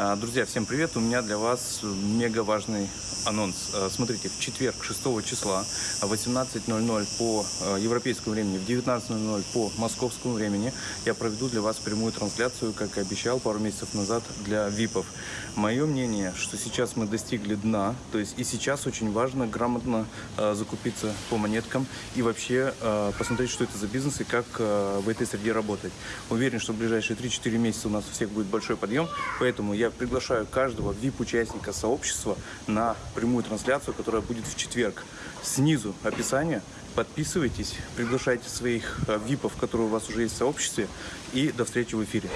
А, Друзья, всем привет! У меня для вас мега важный анонс. А, Смотрите, в четверг, 6 числа, в 18.00 по а, европейскому времени, в 19.00 по московскому времени я проведу для вас прямую трансляцию, как и обещал пару месяцев назад, для ВИПов. Мое мнение, что сейчас мы достигли дна, то есть и сейчас очень важно грамотно закупиться по монеткам и вообще посмотреть, что это за бизнес и как в этой среде работать. Уверен, что в ближайшие 3-4 месяца у нас у всех будет большой подъем, поэтому я приглашаю каждого VIP-участника сообщества на прямую трансляцию, которая будет в четверг. Снизу описание. Подписывайтесь, приглашайте своих э, ВИПов, которые у вас уже есть в сообществе. И до встречи в эфире.